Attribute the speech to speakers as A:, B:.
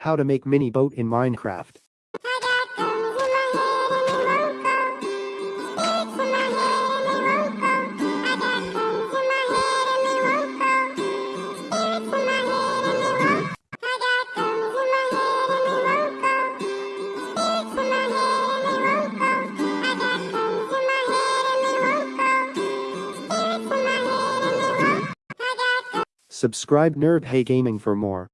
A: How to make mini boat in Minecraft. Subscribe Nerd Hey Gaming for more.